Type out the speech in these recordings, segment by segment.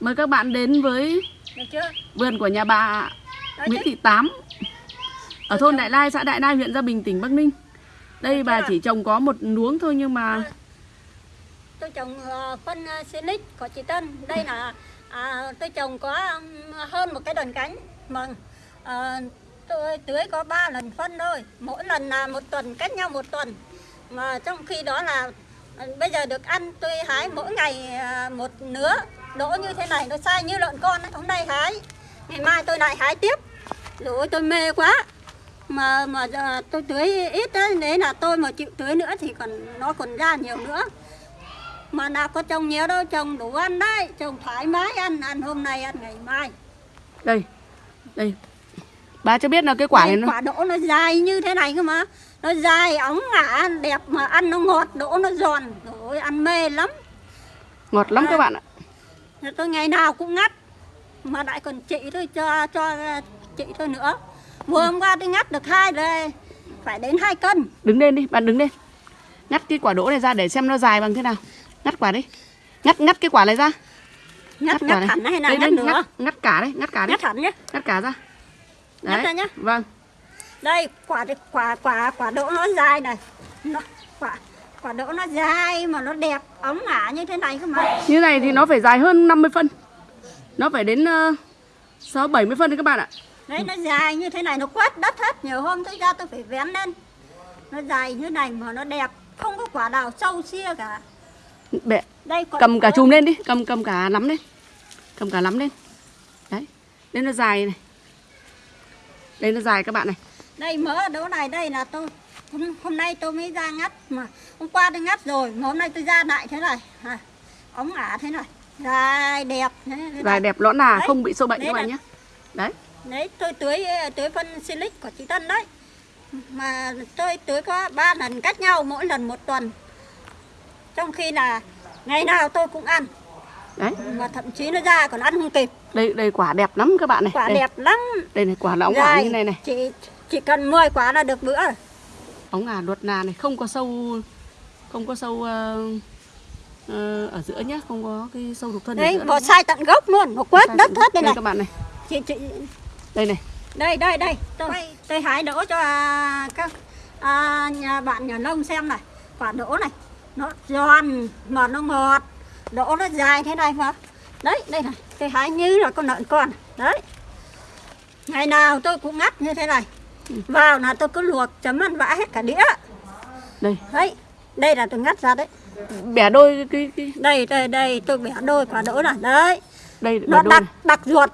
Mời các bạn đến với vườn của nhà bà Nguyễn. Thị Tám. Ở thôn Đại Lai, xã Đại Lai, huyện Gia Bình, tỉnh Bắc Ninh. Đây bà chỉ trồng có một luống thôi nhưng mà tôi trồng ờ, phân silic của chị Tân. Đây là à, tôi trồng có hơn một cái đòn cánh. Mà ờ, tôi tưới có 3 lần phân thôi. Mỗi lần là một tuần cách nhau một tuần. Mà trong khi đó là ờ, bây giờ được ăn tôi hái mỗi ngày ờ, một nứa đỗ như thế này nó sai như lợn con ấy. hôm nay hái ngày mai tôi lại hái tiếp rồi tôi mê quá mà mà tôi tưới ít đấy đấy là tôi mà chịu tưới nữa thì còn nó còn ra nhiều nữa mà nào có trồng nhiều đâu trồng đủ ăn đấy trồng thoải mái ăn ăn hôm nay ăn ngày mai đây, đây. Bà cho biết là cái quả này Đây, nó quả đỗ nó dài như thế này cơ mà nó dài ống ngả đẹp mà ăn nó ngọt đỗ nó giòn rồi ăn mê lắm ngọt lắm À. các bạn ạ. Tôi ngày nào cũng ngắt mà lại còn chị tôi cho cho chị tôi nữa vừa hôm qua tôi ngắt được hai rồi phải đến hai cân Đứng lên đi, bạn đứng lên. Ngắt cái quả đỗ này ra để xem nó dài bằng thế nào. Ngắt quả đi. Ngắt ngắt cái quả này ra. ngắt quả ngắt hẳn hay là Đây, ngắt đây, nữa ngắt, ngắt cả đấy, ngắt cả đấy. ngắt hẳn nhé Ngắt cả ra. Ngắt ra nhá. Vâng. đây quả quả quả quả đỗ nó dài này nó quả quả đỗ nó dài mà nó đẹp ống ngả như thế này cơ mà Như này thì nó phải dài hơn 50 phân. Nó phải đến uh, 6 70 phân đấy các bạn ạ. đấy nó dài như thế này nó quét đất hết nhiều hôm tôi ra tôi phải vén lên nó dài như này mà nó đẹp không có quả nào sâu xia cả Bẹ, đây cầm cả chùm lên đi, cầm cầm cả nắm lên. Cầm cả nắm lên. Đấy. Đây nó dài này. Đây nó dài các bạn này. đây mỡ đỗ này đây là tôi hôm, hôm nay tôi mới ra ngắt mà hôm qua tôi ngắt rồi mà hôm nay tôi ra lại thế này à, ống ả thế này dài đẹp Dài này. đẹp lõn là Đấy. không bị sâu bệnh các bạn nhé. Đấy. đấy tôi tưới tưới phân silic của chị Tân đấy mà tôi tưới có 3 lần cách nhau mỗi lần một tuần trong khi là ngày nào tôi cũng ăn Đấy. mà thậm chí nó ra còn ăn không kịp Đây đây quả đẹp lắm các bạn này. quả đây, đẹp lắm Đây này quả là ống ả như này này. chỉ chỉ cần 10 quả là được bữa. Ống ả luật nà này không có sâu không có sâu ờ, ở giữa nhá, không có cái sâu đục thân đấy bỏ sai tận gốc luôn nó quét đất hết đây đây này. các bạn này. chị chị. Đây này. đây đây đây. Tôi tôi hái đỗ cho à, các à, nhà bạn nhà nông xem này. Quả đỗ này nó giòn mà nó ngọt. Đỗ nó dài thế này mà. Đấy đây này. Tôi hái như là con lợn con. Đấy. Ngày nào tôi cũng ngắt như thế này vào là tôi cứ luộc chấm ăn vã hết cả đĩa Đây, đấy đây là tôi ngắt ra đấy bẻ đôi cái cái đây đây đây tôi bẻ đôi quả đỗ này đấy đây nó đặc đặc ruột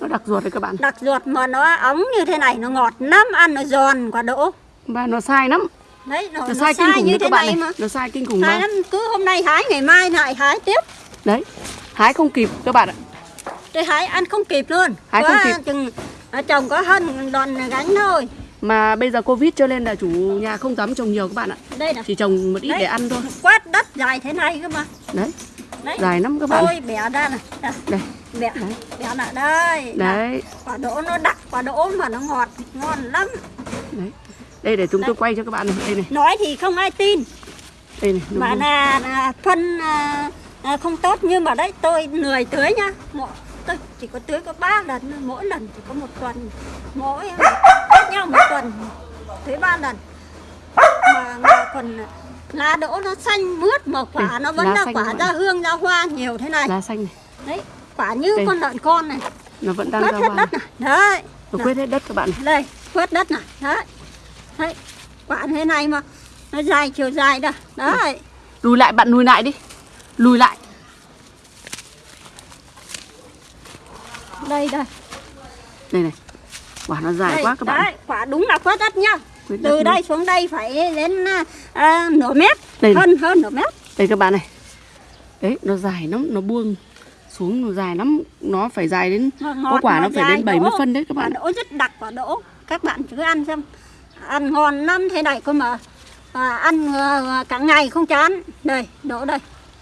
Nó đặc ruột đấy các bạn. đặc ruột mà nó ống như thế này nó ngọt lắm ăn nó giòn quả đỗ Và nó sai lắm. đấy nó, Nó nó sai kinh khủng như thế các bạn này này. mà Nó sai kinh khủng sai mà. lắm cứ hôm nay hái ngày mai lại hái tiếp Đấy. Hái không kịp các bạn ạ. tôi hái ăn không kịp luôn Hái Có không kịp. chừng ở trồng có hơn đòn gánh thôi. Mà bây giờ Covid cho nên là chủ nhà không dám trồng nhiều các bạn ạ. đây này Chỉ trồng một ít Đấy. để ăn thôi. quét đất dài thế này cơ mà. Đấy, đấy. Dài lắm các bạn. tôi bẻ ra này Đây, Đây, bẻ. Bẻ lại đây. Đấy, quả đỗ nó đặc quả đỗ mà nó ngọt ngon lắm. Đấy. Đây để chúng tôi quay cho các bạn này. Đây này, nói thì không ai tin. Đây này. mà là, là phân à, à, không tốt nhưng mà đấy tôi lười tưới nhá tôi chỉ có tưới có 3 lần thôi, mỗi lần chỉ có một tuần mỗi cách nhau một tuần tưới ba lần. Mà, mà còn lá đỗ nó xanh mướt mà quả Đây, nó vẫn là quả ra hương ra hoa nhiều thế này. Lá xanh này, đấy quả như Đây. con lợn con này. Nó vẫn đang quét ra hết hoa. đất này. Đấy. Nó quét hết đất các bạn này. đây quét đất này. Đấy. Đấy quả thế này mà. Nó dài chiều dài đây. Đấy. Lùi lại bạn lùi lại đi. Lùi lại. Đây đây Đây này. Quả nó dài đây, quá các bạn. đấy, quả đúng là quét đất nhá Quét đất từ luôn. đây xuống đây phải đến à, nửa mét Đây này. hơn hơn nửa mét Đây các bạn này. Đấy, nó dài lắm, nó buông xuống nó dài lắm, nó phải dài đến Ngọt, có quả nó phải dài, đến 70 đỗ. phân đấy các bạn. đỗ rất đặc quả đỗ các bạn cứ ăn xem ăn ngon lắm thế này cơ mà à, ăn à, cả ngày không chán đây đỗ đây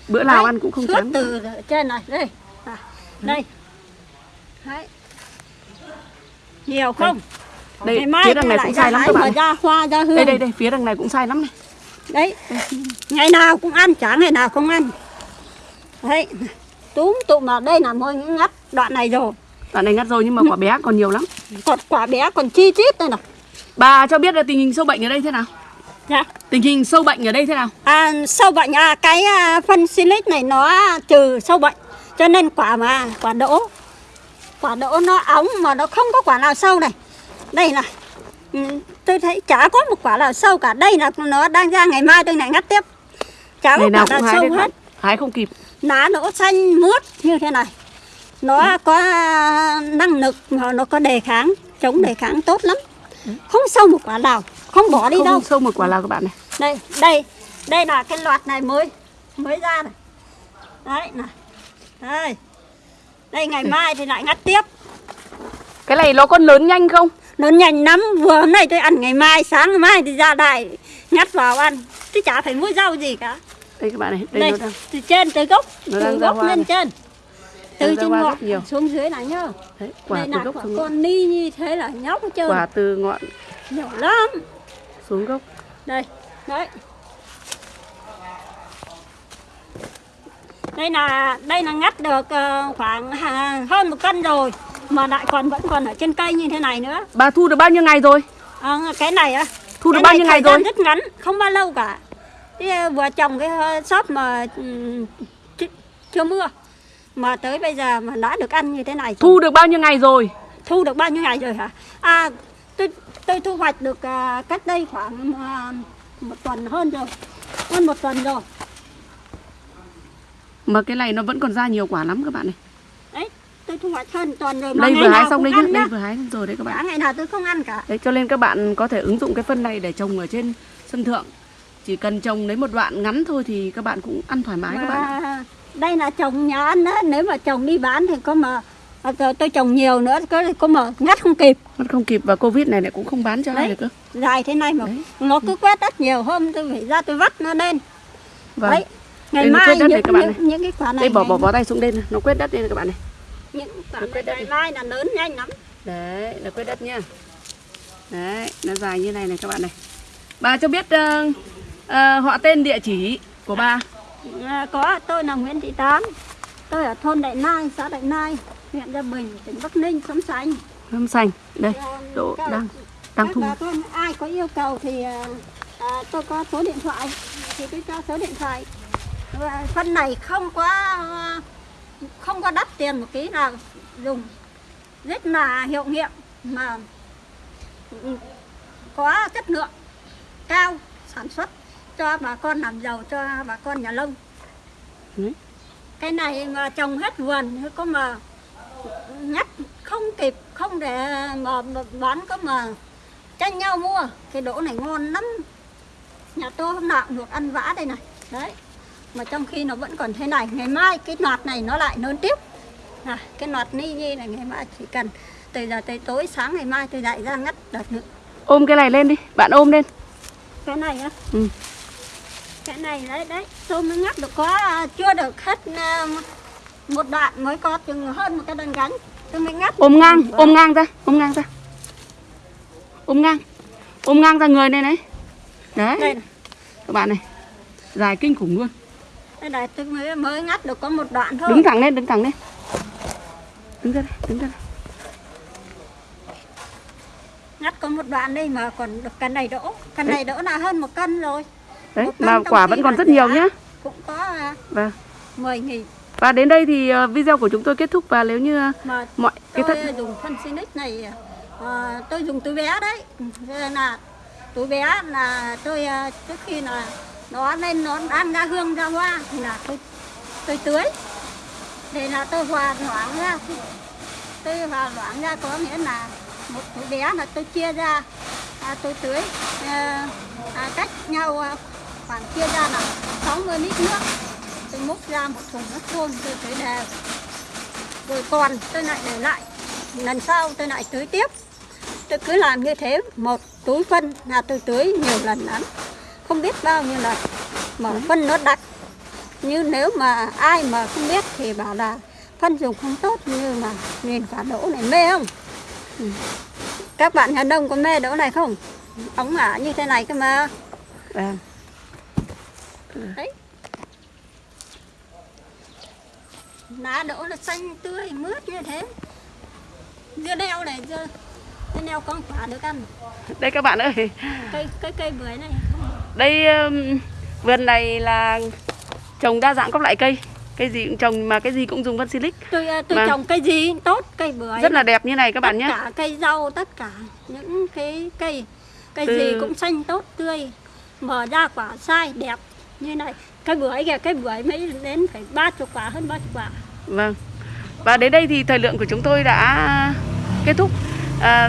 Bữa nào Đấy, ăn cũng không chán. từ trên này đây à, đây đấy. Nhiều không? Đây, ngày mai phía đằng này cũng sai lắm các bạn. ra hoa ra hương. Đây đây đây, phía đằng này cũng sai lắm này. đấy. Ngày nào cũng ăn chả ngày nào không ăn. Đấy. Túm tụm mà đây là mới ngắt đoạn này rồi. Đoạn này ngắt rồi nhưng mà quả bé còn nhiều lắm. còn quả bé còn chi chít đây này. Bà cho biết là tình hình sâu bệnh ở đây thế nào? dạ. Tình hình sâu bệnh ở đây thế nào? À, sâu bệnh à, cái à, phân silic này nó trừ sâu bệnh. Cho nên quả mà quả đỗ quả đỗ nó óng mà nó không có quả nào sâu này. Đây này. Ừ, tôi thấy chả có một quả nào sâu cả. Đây là nó đang ra ngày mai tôi lại ngắt tiếp. Chả có quả nào sâu hết. Hái không kịp. lá đỗ xanh mướt như thế này. Nó có à, năng lực mà nó có đề kháng chống đề kháng tốt lắm. Không sâu một quả nào. Không bỏ đi không đâu. sâu một quả nào các bạn này. đây đây. Đây là cái loạt này mới mới ra này. Đấy này. Đây đây ngày mai thì lại ngắt tiếp Cái này nó có lớn nhanh không? nó nhanh lắm vừa hôm nay tôi ăn ngày mai sáng ngày mai thì ra đại ngắt vào ăn chứ chả phải mua rau gì cả Đây các bạn này, đây, đây nó đang từ trên từ gốc Nó từ gốc lên này. trên từ trên ngọn nhiều. xuống dưới này nhá đấy, quả đây từ là gốc quả xuống ngọn. con ni như thế là nhóc trơn Quả từ ngọn nhiều lắm xuống gốc. đây đấy đây là đây là ngắt được ờ, khoảng à, hơn một cân rồi mà lại còn vẫn còn ở trên cây như thế này nữa Bà thu được bao nhiêu ngày rồi? Ờ, cái này á Thu được cái bao nhiêu ngày rồi? rất ngắn không bao lâu cả Thế ờ, vừa trồng cái shop mà ch- chưa mưa mà tới bây giờ mà đã được ăn như thế này Thu được bao nhiêu ngày rồi? thu được bao nhiêu ngày rồi hả à tôi tôi thu hoạch được à, cách đây khoảng à, một tuần hơn rồi hơn một tuần rồi Mà cái này nó vẫn còn ra nhiều quả lắm các bạn này. đấy tôi thu hoạch hơn tuần rồi mà Đây vừa hái xong đấy nhá, đây vừa hái xong rồi đấy các cả bạn. ngày nào tôi không ăn cả Đấy cho nên các bạn có thể ứng dụng cái phân này để trồng ở trên sân thượng. Chỉ cần trồng lấy một đoạn ngắn thôi thì các bạn cũng ăn thoải mái các bạn. ạ. mà đây là trồng nhà ăn đó nếu mà trồng đi bán thì có mà à, giờ tôi trồng nhiều nữa có có mà ngắt không kịp Mất không kịp và Covid này lại cũng không bán cho ai Đấy. được cơ. dài thế này mà Đấy. nó cứ quét đất nhiều hôm tôi phải ra tôi vắt nó lên Vâng. đấy ngày Đây nó mai quét đất những, này các bạn những, những cái quả này Đây bỏ ngày- bỏ bỏ tay xuống đây này, nó quét đất đây này các bạn này. những quả nó này quét đất ngày mai là lớn nhanh lắm Đấy, là quét đất nhá. Đấy, nó dài như này này các bạn này. Bà cho biết ờ, ờ, họ tên địa chỉ của bà. À, có tôi là Nguyễn Thị Tám tôi ở thôn Đại Nai xã Đại Nai huyện Gia Bình tỉnh Bắc Ninh sống xanh Hâm xanh. Đây, À, độ đang đang thu. ai có yêu cầu thì à, tôi có số điện thoại thì tôi cho số điện thoại phân này không có không có đắt tiền một tí nào. Dùng rất là hiệu nghiệm mà ừ, có chất lượng cao sản xuất cho bà con làm giàu cho bà con nhà nông. Đấy. cái này mà trồng hết vườn có mà nhắc không kịp không để mà mà bán có mà tranh nhau mua. Cái đỗ này ngon lắm. Nhà tôi hôm nào cũng được ăn vã đây này. Đấy mà trong khi nó vẫn còn thế này ngày mai cái loạt này nó lại lớn tiếp à, cái loạt ni nhi này ngày mai chỉ cần từ giờ tới tối sáng ngày mai tôi lại ra ngắt đợt nữa Ôm cái này lên đi, bạn ôm lên. cái này á Ừ. cái này đấy đấy tôi mới ngắt được có à, chưa được hết à, một đoạn mới có chừng hơn một cái đơn gánh tôi mới ngắt Ôm ngang, ôm ngang ra, ôm ngang ra. Ôm ngang. Ôm ngang ra người này này. Đấy, các bạn này. Dài kinh khủng luôn. Đây này tôi mới mới ngắt được có một đoạn thôi Đứng thẳng lên, đứng thẳng lên. Đứng ra đây, đứng ra đây. ngắt có một đoạn đây mà còn được cái này đỗ cái này đỗ là hơn một cân rồi Đấy, cân mà quả vẫn còn rất nhiều nhá. cũng có à, Vâng. 10 nghìn Và đến đây thì ờ, video của chúng tôi kết thúc và nếu như ờ, mà mọi cái tôi thất dùng phân Sinic này à, tôi dùng túi bé đấy Thế là túi bé là tôi trước khi là nó lên nó ăn ra hương ra hoa. Thì là tôi tôi tưới. Để là tôi hòa loãng ra. Tôi hòa loãng ra có nghĩa là một túi bé là tôi chia ra. À, tôi tưới à, à, cách nhau à, khoảng chia ra là 60 lít nước. Tôi múc ra một thùng nước thôn tôi tưới đều. Rồi còn tôi lại để lại. Lần sau tôi lại tưới tiếp. Tôi cứ làm như thế một túi phân là tôi tưới nhiều lần lắm không biết bao nhiêu lần mà phân nó đặc như nếu mà ai mà không biết thì bảo là phân dùng không tốt như mà nhìn quả đỗ này mê không? Ừ. các bạn nhà đông có mê đỗ này không? Ống ả như thế này cơ mà. Vâng. đấy. Lá đỗ nó xanh tươi mướt như thế. Dưa leo này dưa dưa leo con quả được ăn. Đây các bạn ơi, cây cây cây bưởi này không đây um, vườn này là trồng đa dạng các loại cây. Cây gì cũng trồng mà cái gì cũng dùng phân silic. tôi à, tôi Vâng. trồng cây gì cũng tốt cây bưởi Rất là đẹp như này các bạn tất nhé. cả cây rau tất cả những cái cây cây Từ- gì cũng xanh tốt tươi mở ra quả sai đẹp như này cây bưởi kìa cây bưởi mới đến phải ba chục quả hơn ba chục quả Vâng. Và đến đây thì thời lượng của chúng tôi đã kết thúc. À,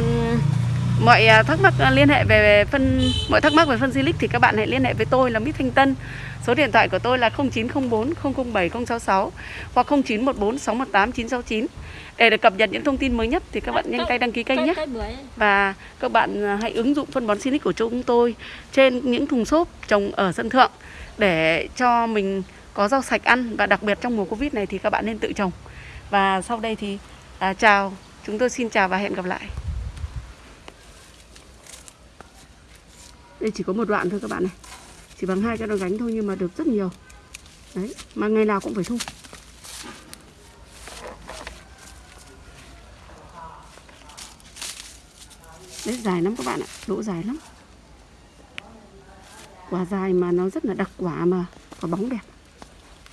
mọi à, thắc mắc à, liên hệ về phân mọi thắc mắc về phân Silic thì các bạn hãy liên hệ với tôi là Mít Thanh Tân. Số điện thoại của tôi là 0904 007 066 hoặc 0914 618 969. Để được cập nhật những thông tin mới nhất thì các bạn nhanh tay đăng ký kênh nhé. Và các bạn à, hãy ứng dụng phân bón Silic của chúng tôi trên những thùng xốp trồng ở sân thượng để cho mình có rau sạch ăn và đặc biệt trong mùa Covid này thì các bạn nên tự trồng. Và sau đây thì à, chào, chúng tôi xin chào và hẹn gặp lại. Đây chỉ có một đoạn thôi các bạn này. Chỉ bằng hai cái đòn gánh thôi nhưng mà được rất nhiều. Đấy, mà ngày nào cũng phải thu. Đấy dài lắm các bạn ạ, độ dài lắm. Quả dài mà nó rất là đặc quả mà có bóng đẹp.